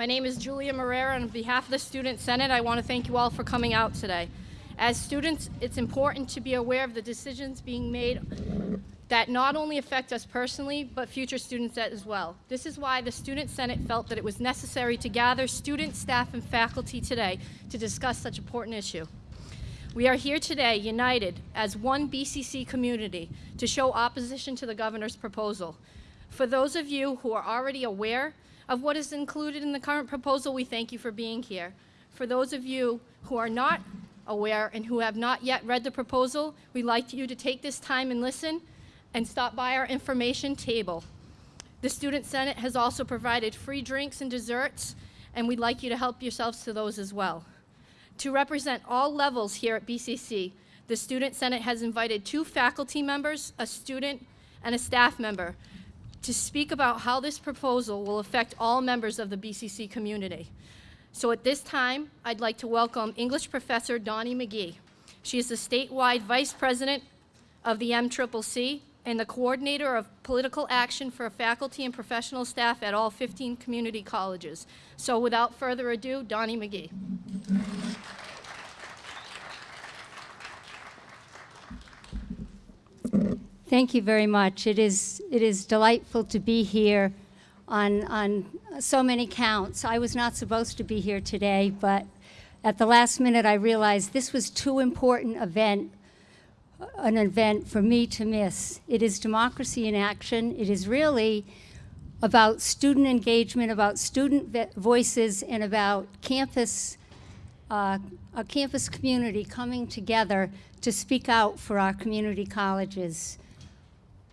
My name is Julia Marrera, and on behalf of the Student Senate, I want to thank you all for coming out today. As students, it's important to be aware of the decisions being made that not only affect us personally, but future students as well. This is why the Student Senate felt that it was necessary to gather students, staff, and faculty today to discuss such an important issue. We are here today united as one BCC community to show opposition to the governor's proposal. For those of you who are already aware of what is included in the current proposal, we thank you for being here. For those of you who are not aware and who have not yet read the proposal, we'd like you to take this time and listen and stop by our information table. The Student Senate has also provided free drinks and desserts, and we'd like you to help yourselves to those as well. To represent all levels here at BCC, the Student Senate has invited two faculty members, a student, and a staff member to speak about how this proposal will affect all members of the BCC community. So at this time, I'd like to welcome English professor Donnie McGee. She is the statewide vice president of the MCCC and the coordinator of political action for faculty and professional staff at all 15 community colleges. So without further ado, Donnie McGee. Thank you very much. It is, it is delightful to be here on, on so many counts. I was not supposed to be here today, but at the last minute I realized this was too important event, an event for me to miss. It is democracy in action. It is really about student engagement, about student voices, and about campus, uh, a campus community coming together to speak out for our community colleges.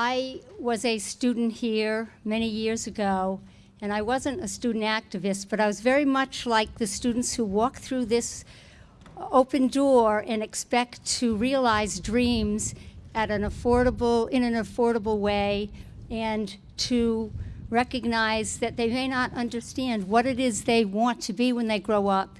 I was a student here many years ago, and I wasn't a student activist, but I was very much like the students who walk through this open door and expect to realize dreams at an affordable, in an affordable way, and to recognize that they may not understand what it is they want to be when they grow up,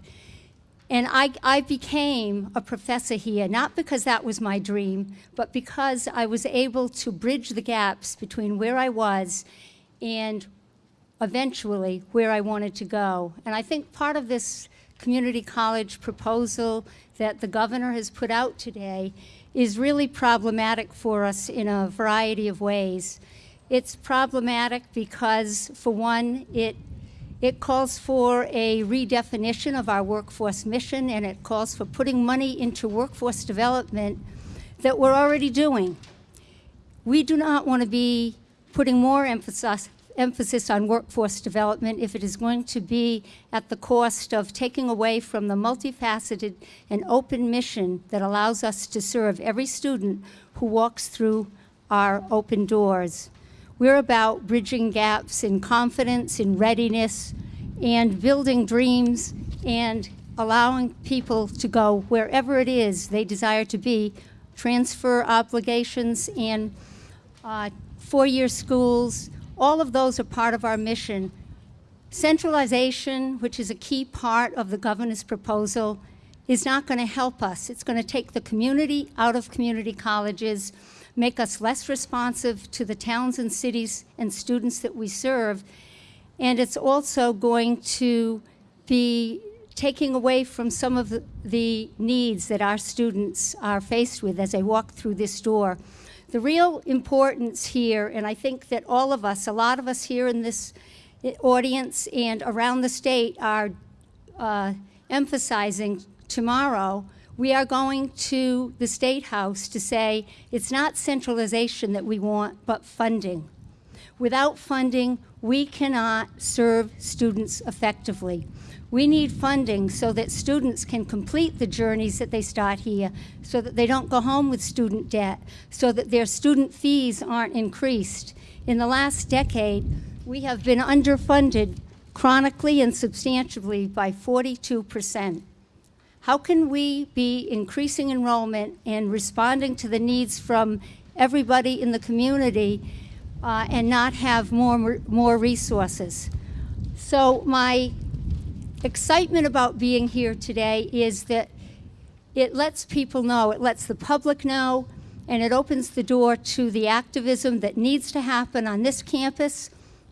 and I, I became a professor here, not because that was my dream, but because I was able to bridge the gaps between where I was and eventually where I wanted to go. And I think part of this community college proposal that the governor has put out today is really problematic for us in a variety of ways. It's problematic because, for one, it it calls for a redefinition of our workforce mission, and it calls for putting money into workforce development that we're already doing. We do not want to be putting more emphasis, emphasis on workforce development if it is going to be at the cost of taking away from the multifaceted and open mission that allows us to serve every student who walks through our open doors. We're about bridging gaps in confidence, in readiness, and building dreams and allowing people to go wherever it is they desire to be, transfer obligations and uh, four-year schools, all of those are part of our mission. Centralization, which is a key part of the governor's proposal, is not going to help us. It's going to take the community out of community colleges make us less responsive to the towns and cities and students that we serve. And it's also going to be taking away from some of the, needs that our students are faced with as they walk through this door. The real importance here, and I think that all of us, a lot of us here in this audience and around the state are uh, emphasizing tomorrow we are going to the State House to say it's not centralization that we want, but funding. Without funding, we cannot serve students effectively. We need funding so that students can complete the journeys that they start here, so that they don't go home with student debt, so that their student fees aren't increased. In the last decade, we have been underfunded chronically and substantially by 42 percent. How can we be increasing enrollment and responding to the needs from everybody in the community uh, and not have more, more resources? So my excitement about being here today is that it lets people know, it lets the public know, and it opens the door to the activism that needs to happen on this campus,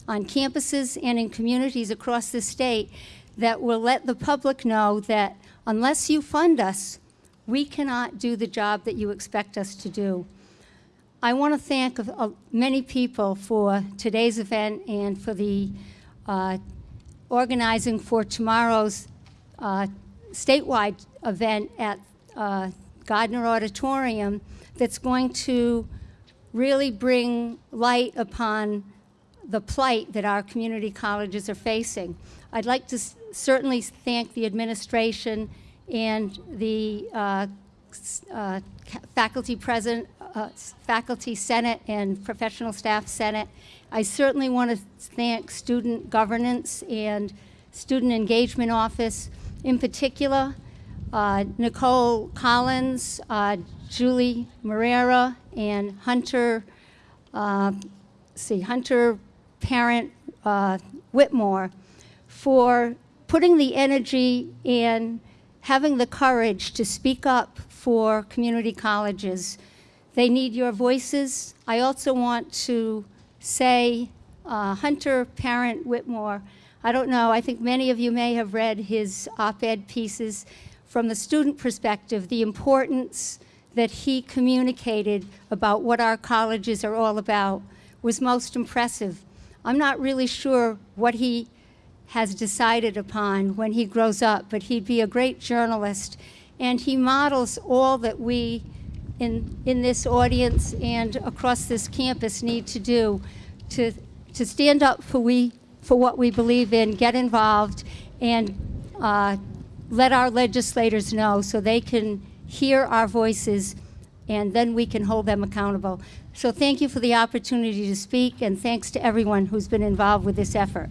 on campuses and in communities across the state that will let the public know that unless you fund us, we cannot do the job that you expect us to do. I want to thank uh, many people for today's event and for the uh, organizing for tomorrow's uh, statewide event at uh, Gardner Auditorium that's going to really bring light upon the plight that our community colleges are facing. I'd like to certainly thank the administration and the uh, uh, faculty present, uh, faculty senate and professional staff senate. I certainly want to thank student governance and student engagement office in particular, uh, Nicole Collins, uh, Julie Moreira, and Hunter, uh, see, Hunter Parent Whitmore for putting the energy in having the courage to speak up for community colleges. They need your voices. I also want to say uh, Hunter Parent Whitmore, I don't know, I think many of you may have read his op-ed pieces from the student perspective, the importance that he communicated about what our colleges are all about was most impressive. I'm not really sure what he has decided upon when he grows up, but he'd be a great journalist. And he models all that we in, in this audience and across this campus need to do to, to stand up for, we, for what we believe in, get involved, and uh, let our legislators know so they can hear our voices and then we can hold them accountable. So thank you for the opportunity to speak, and thanks to everyone who's been involved with this effort.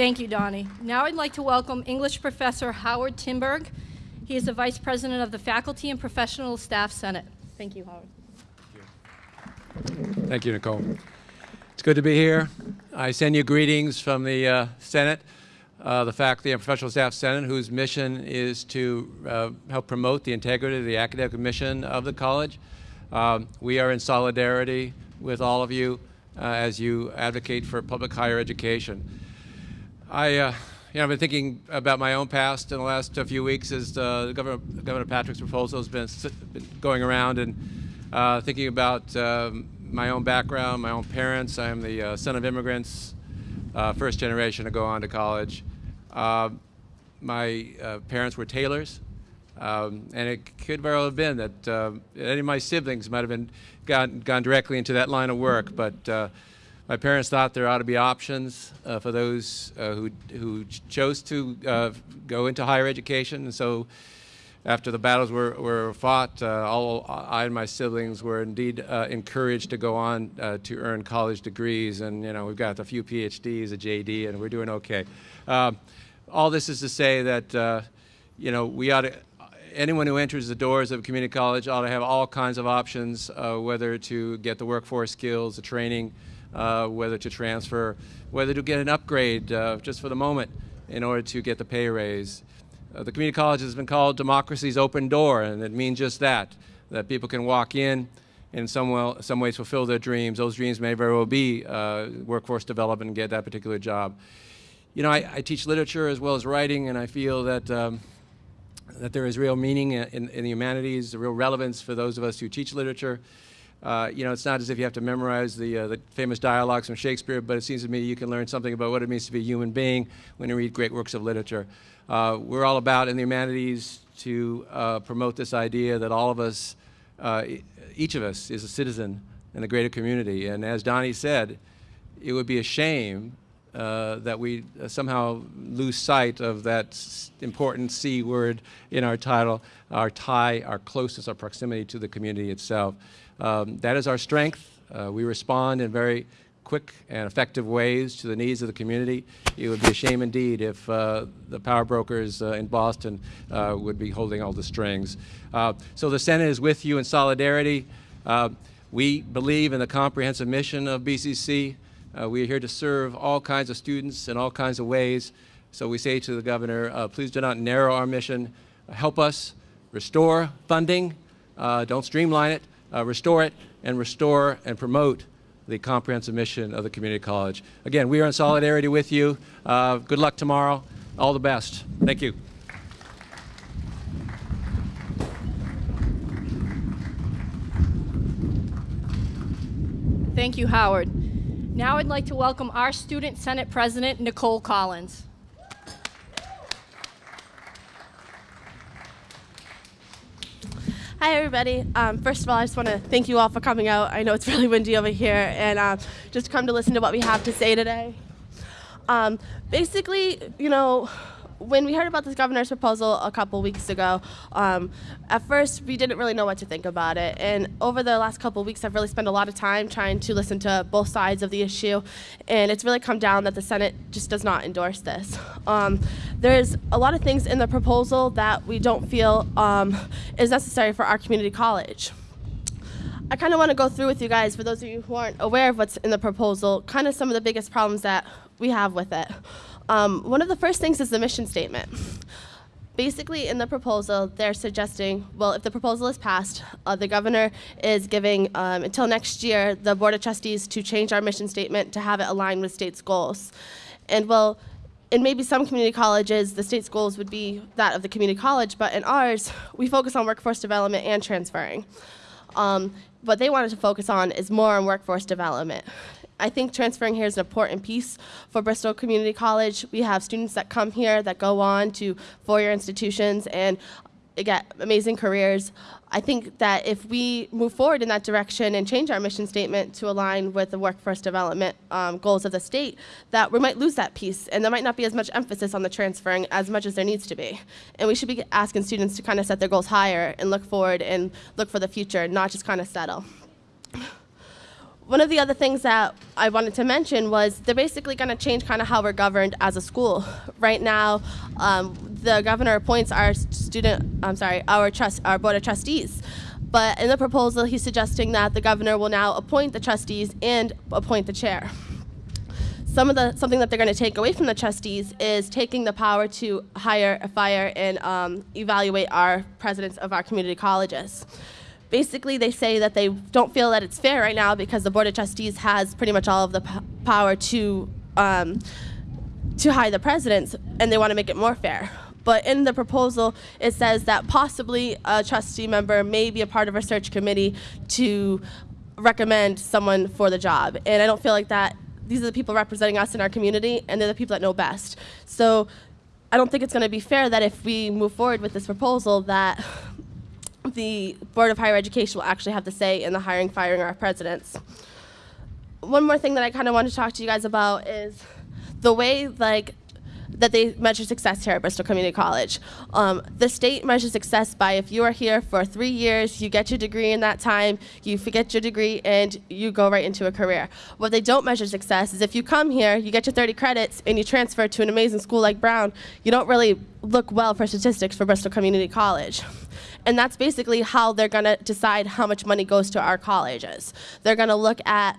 Thank you, Donnie. Now I'd like to welcome English professor Howard Tinberg. He is the Vice President of the Faculty and Professional Staff Senate. Thank you, Howard. Thank you, Nicole. It's good to be here. I send you greetings from the uh, Senate uh, the Faculty and Professional Staff Senate, whose mission is to uh, help promote the integrity of the academic mission of the college. Um, we are in solidarity with all of you uh, as you advocate for public higher education. I, uh, you know, I've been thinking about my own past in the last few weeks as uh, Governor, Governor Patrick's proposal has been, been going around and uh, thinking about um, my own background, my own parents. I am the son of immigrants, first generation to go on to college. Uh, my uh, parents were tailors, um, and it could very well have been that uh, any of my siblings might have been gone, gone directly into that line of work, but uh, my parents thought there ought to be options uh, for those uh, who, who chose to go into higher education, and so after the battles were, were fought, uh, all I and my siblings were indeed uh, encouraged to go on uh, to earn college degrees. And, you know, we've got a few PhDs, a JD, and we're doing okay. Um, all this is to say that, uh, you know, we ought to, anyone who enters the doors of a community college ought to have all kinds of options, uh, whether to get the workforce skills, the training, uh, whether to transfer, whether to get an upgrade just for the moment in order to get the pay raise. Uh, the community college has been called democracy's open door, and it means just that, that people can walk in and in some, some ways fulfill their dreams. Those dreams may very well be uh, workforce development and get that particular job. You know, I, I, teach literature as well as writing, and I feel that, um, that there is real meaning in, in, the humanities, real relevance for those of us who teach literature. Uh, you know, it's not as if you have to memorize the, uh, the famous dialogues from Shakespeare, but it seems to me you can learn something about what it means to be a human being when you read great works of literature. Uh, we're all about in the humanities to uh, promote this idea that all of us, uh, each of us is a citizen in the greater community. And as Donnie said, it would be a shame uh, that we uh, somehow lose sight of that important C word in our title, our tie, our closeness, our proximity to the community itself. Um, that is our strength. Uh, we respond in very quick and effective ways to the needs of the community. It would be a shame indeed if uh, the power brokers uh, in Boston uh, would be holding all the strings. Uh, so the Senate is with you in solidarity. We believe in the comprehensive mission of BCC. Uh, we are here to serve all kinds of students in all kinds of ways. So we say to the governor, please do not narrow our mission. Help us restore funding. don't streamline it uh, restore it and restore and promote the comprehensive mission of the community college. Again, we are in solidarity with you. Uh, good luck tomorrow. All the best. Thank you. Thank you, Howard. Now I'd like to welcome our Student Senate President, Nicole Collins. Hi, everybody. Um, first of all, I just want to thank you all for coming out. I know it's really windy over here, and uh, just come to listen to what we have to say today. Um, basically, you know, when we heard about this governor's proposal a couple weeks ago, um, at first we didn't really know what to think about it. And over the last couple weeks, I've really spent a lot of time trying to listen to both sides of the issue. And it's really come down that the Senate just does not endorse this. Um, there's a lot of things in the proposal that we don't feel um, is necessary for our community college. I kind of want to go through with you guys, for those of you who aren't aware of what's in the proposal, kind of some of the biggest problems that we have with it. Um, one of the first things is the mission statement. Basically, in the proposal, they're suggesting, well, if the proposal is passed, uh, the governor is giving um, until next year the board of trustees to change our mission statement to have it align with state's goals. And well, in maybe some community colleges, the state's goals would be that of the community college, but in ours, we focus on workforce development and transferring. Um, what they wanted to focus on is more on workforce development. I think transferring here is an important piece for Bristol Community College. We have students that come here that go on to four-year institutions and get amazing careers. I think that if we move forward in that direction and change our mission statement to align with the workforce development um, goals of the state, that we might lose that piece, and there might not be as much emphasis on the transferring as much as there needs to be. And we should be asking students to kind of set their goals higher and look forward and look for the future, not just kind of settle one of the other things that I wanted to mention was they're basically going to change kind of how we're governed as a school. Right now, um, the governor appoints our student, I'm sorry, our trust, our board of trustees. But in the proposal, he's suggesting that the governor will now appoint the trustees and appoint the chair. Some of the something that they're going to take away from the trustees is taking the power to hire, fire, and um, evaluate our presidents of our community colleges basically they say that they don't feel that it's fair right now because the board of trustees has pretty much all of the power to um, to hire the presidents and they want to make it more fair. But in the proposal it says that possibly a trustee member may be a part of a search committee to recommend someone for the job. And i don't feel like that these are the people representing us in our community and they're the people that know best. So i don't think it's going to be fair that if we move forward with this proposal that the Board of Higher Education will actually have the say in the hiring, firing of our presidents. One more thing that I kind of want to talk to you guys about is the way like that they measure success here at Bristol Community College. Um, the state measures success by if you are here for three years, you get your degree in that time, you forget your degree, and you go right into a career. What they don't measure success is if you come here, you get your 30 credits, and you transfer to an amazing school like Brown, you don't really look well for statistics for Bristol Community College. And that's basically how they're going to decide how much money goes to our colleges. They're going to look at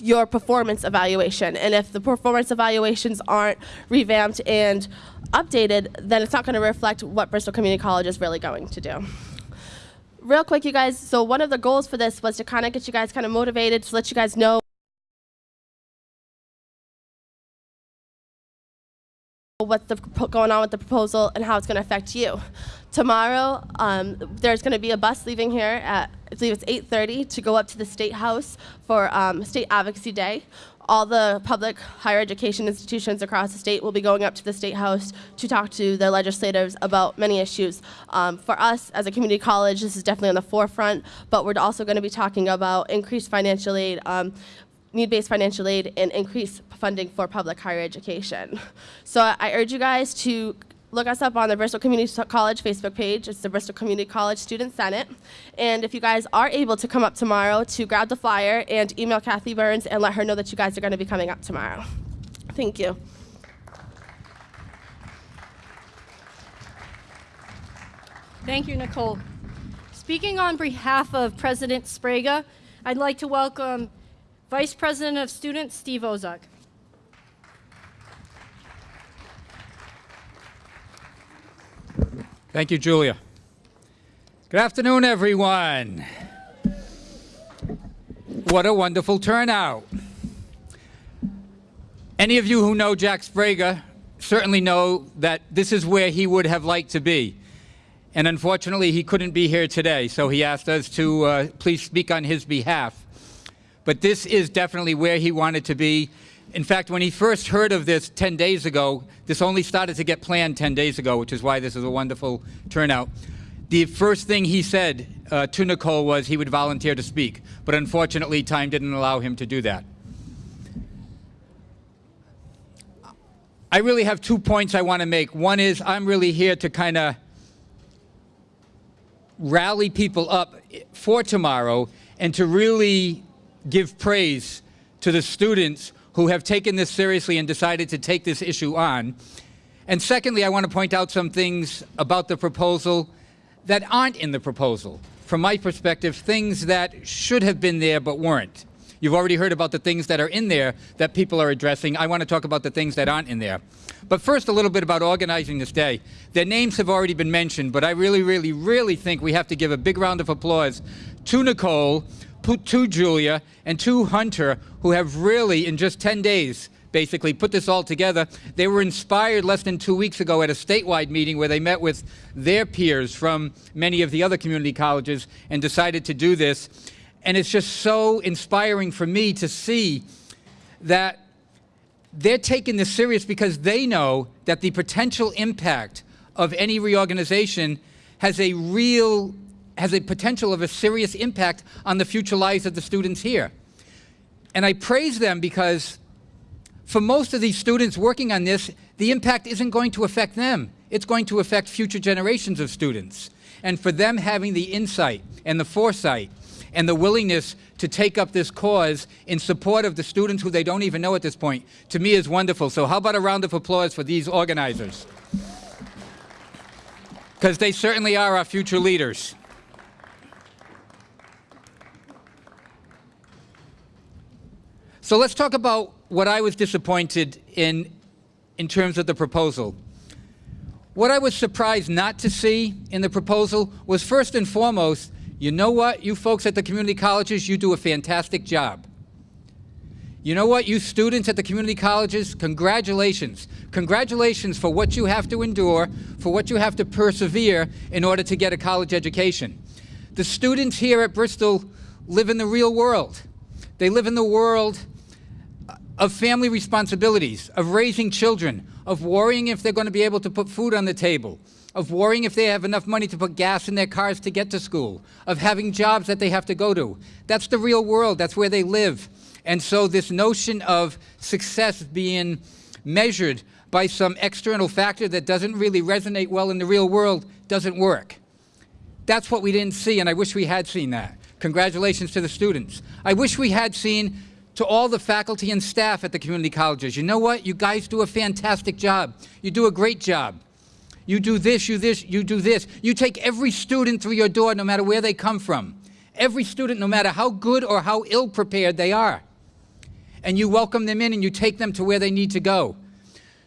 your performance evaluation. And if the performance evaluations aren't revamped and updated, then it's not going to reflect what Bristol Community College is really going to do. Real quick, you guys, so one of the goals for this was to kind of get you guys kind of motivated, to let you guys know what's the, going on with the proposal and how it's going to affect you. Tomorrow, um, there's going to be a bus leaving here at, I believe it's 8.30 to go up to the State House for um, State Advocacy Day. All the public higher education institutions across the state will be going up to the State House to talk to their legislators about many issues. Um, for us, as a community college, this is definitely on the forefront, but we're also going to be talking about increased financial aid, um, need-based financial aid and increase funding for public higher education. So I urge you guys to look us up on the Bristol Community College Facebook page. It's the Bristol Community College Student Senate. And if you guys are able to come up tomorrow to grab the flyer and email Kathy Burns and let her know that you guys are going to be coming up tomorrow. Thank you. Thank you, Nicole. Speaking on behalf of President Sbrega, I'd like to welcome Vice President of Students, Steve Ozuk. Thank you, Julia. Good afternoon, everyone. What a wonderful turnout. Any of you who know Jack Sbrega certainly know that this is where he would have liked to be. And unfortunately, he couldn't be here today, so he asked us to uh, please speak on his behalf. But this is definitely where he wanted to be. In fact, when he first heard of this 10 days ago, this only started to get planned 10 days ago, which is why this is a wonderful turnout. The first thing he said uh, to Nicole was he would volunteer to speak, but unfortunately, time didn't allow him to do that. I really have two points I want to make. One is I'm really here to kind of rally people up for tomorrow and to really give praise to the students who have taken this seriously and decided to take this issue on. And secondly, I want to point out some things about the proposal that aren't in the proposal. From my perspective, things that should have been there but weren't. You've already heard about the things that are in there that people are addressing. I want to talk about the things that aren't in there. But first, a little bit about organizing this day. Their names have already been mentioned, but I really, really, really think we have to give a big round of applause to Nicole, to Julia, and to Hunter, who have really, in just 10 days, basically put this all together. They were inspired less than two weeks ago at a statewide meeting where they met with their peers from many of the other community colleges and decided to do this. And it's just so inspiring for me to see that they're taking this serious because they know that the potential impact of any reorganization has a real, has a potential of a serious impact on the future lives of the students here. And I praise them because for most of these students working on this, the impact isn't going to affect them. It's going to affect future generations of students. And for them having the insight and the foresight and the willingness to take up this cause in support of the students who they don't even know at this point, to me is wonderful. So how about a round of applause for these organizers? Because they certainly are our future leaders. So let's talk about what I was disappointed in in terms of the proposal. What I was surprised not to see in the proposal was first and foremost you know what, you folks at the community colleges, you do a fantastic job. You know what, you students at the community colleges, congratulations. Congratulations for what you have to endure, for what you have to persevere in order to get a college education. The students here at Bristol live in the real world. They live in the world of family responsibilities, of raising children, of worrying if they're going to be able to put food on the table, of worrying if they have enough money to put gas in their cars to get to school, of having jobs that they have to go to. That's the real world. That's where they live. And so this notion of success being measured by some external factor that doesn't really resonate well in the real world doesn't work. That's what we didn't see, and I wish we had seen that. Congratulations to the students. I wish we had seen to all the faculty and staff at the community colleges, you know what? You guys do a fantastic job. You do a great job. You do this, you this, you do this. You take every student through your door no matter where they come from. Every student, no matter how good or how ill prepared they are. And you welcome them in and you take them to where they need to go.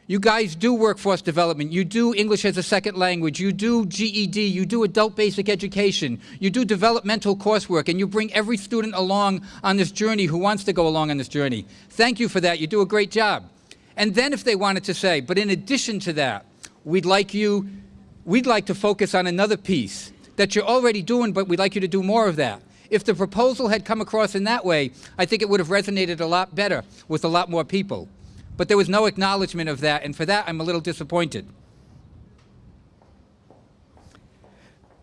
You guys do workforce development. You do English as a second language. You do GED. You do adult basic education. You do developmental coursework. And you bring every student along on this journey who wants to go along on this journey. Thank you for that. You do a great job. And then if they wanted to say, but in addition to that, we'd like you, we'd like to focus on another piece that you're already doing, but we'd like you to do more of that. If the proposal had come across in that way, I think it would have resonated a lot better with a lot more people. But there was no acknowledgement of that, and for that I'm a little disappointed.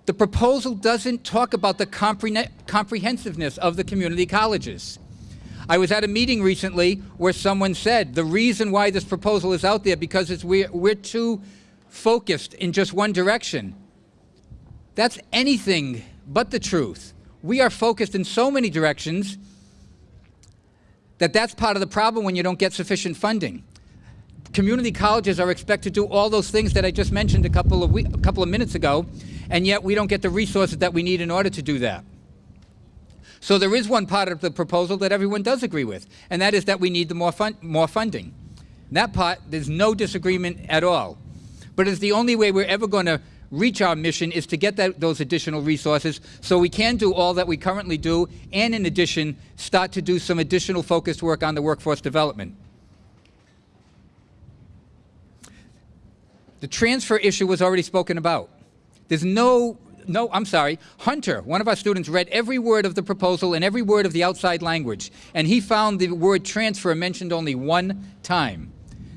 The proposal doesn't talk about the compre comprehensiveness of the community colleges. I was at a meeting recently where someone said the reason why this proposal is out there because it's we're, we're too focused in just one direction. That's anything but the truth. We are focused in so many directions that that's part of the problem when you don't get sufficient funding. Community colleges are expected to do all those things that I just mentioned a couple of, a couple of minutes ago, and yet we don't get the resources that we need in order to do that. So there is one part of the proposal that everyone does agree with, and that is that we need the more, fun more funding. That part, there's no disagreement at all but it's the only way we're ever going to reach our mission is to get that, those additional resources so we can do all that we currently do and in addition start to do some additional focused work on the workforce development. The transfer issue was already spoken about. There's no, no, I'm sorry, Hunter, one of our students, read every word of the proposal and every word of the outside language, and he found the word transfer mentioned only one time.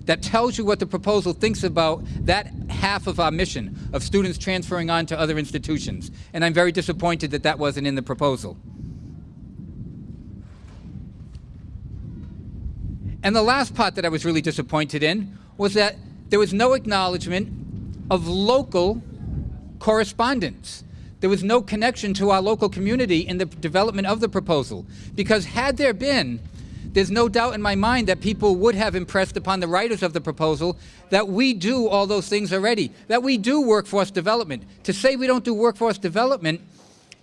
That tells you what the proposal thinks about that half of our mission of students transferring on to other institutions. And I'm very disappointed that that wasn't in the proposal. And the last part that I was really disappointed in was that there was no acknowledgement of local correspondence. There was no connection to our local community in the development of the proposal. Because had there been, there's no doubt in my mind that people would have impressed upon the writers of the proposal that we do all those things already, that we do workforce development. To say we don't do workforce development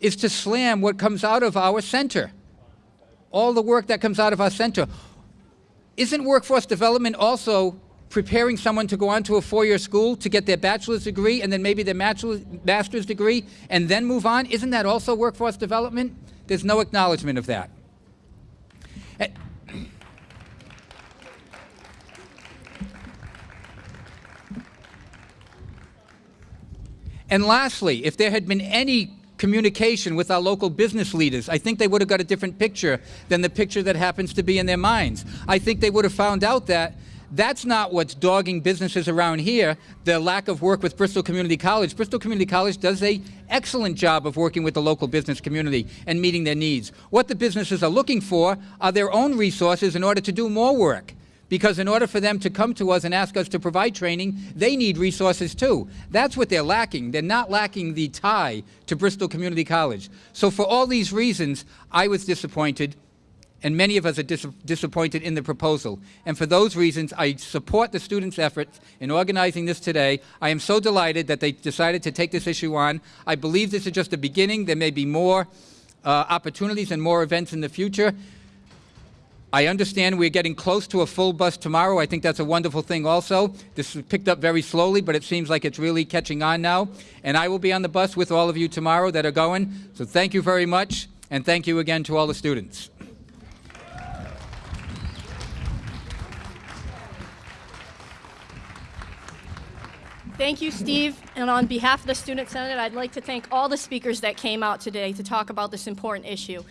is to slam what comes out of our center. All the work that comes out of our center. Isn't workforce development also preparing someone to go on to a four-year school to get their bachelor's degree and then maybe their master's degree and then move on? Isn't that also workforce development? There's no acknowledgement of that. And lastly, if there had been any communication with our local business leaders, I think they would have got a different picture than the picture that happens to be in their minds. I think they would have found out that that's not what's dogging businesses around here, the lack of work with Bristol Community College. Bristol Community College does a excellent job of working with the local business community and meeting their needs. What the businesses are looking for are their own resources in order to do more work. Because in order for them to come to us and ask us to provide training, they need resources too. That's what they're lacking. They're not lacking the tie to Bristol Community College. So for all these reasons, I was disappointed, and many of us are dis disappointed in the proposal. And for those reasons, I support the students' efforts in organizing this today. I am so delighted that they decided to take this issue on. I believe this is just the beginning. There may be more uh, opportunities and more events in the future. I understand we're getting close to a full bus tomorrow. I think that's a wonderful thing also. This was picked up very slowly, but it seems like it's really catching on now. And I will be on the bus with all of you tomorrow that are going. So thank you very much, and thank you again to all the students. Thank you, Steve. And on behalf of the Student Senate, I'd like to thank all the speakers that came out today to talk about this important issue.